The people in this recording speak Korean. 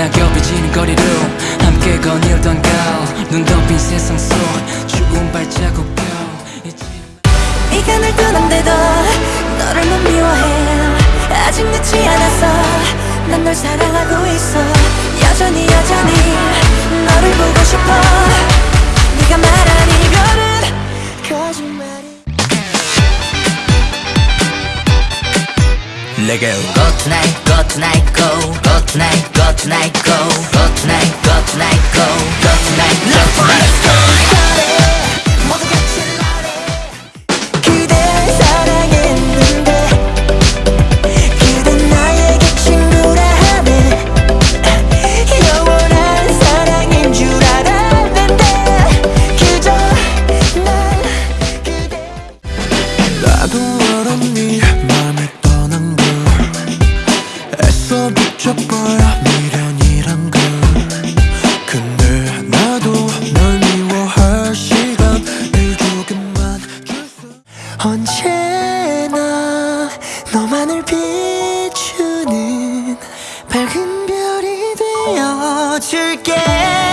낙엽이 지는 거리로 함께 거닐던 가을 눈 덮인 세상 속 추운 발자국 펴 잊지 네가 날 떠난데도 너를 못 미워해. 아직 늦지 않았어 난 널 사랑하고 있어. 여전히 여전히 Let go tonight, go tonight, go Go tonight, go tonight, go Go tonight, go tonight, go Go tonight, go tonight, go 줄 알았는 언제나 너만을 비추는 밝은 별이 되어줄게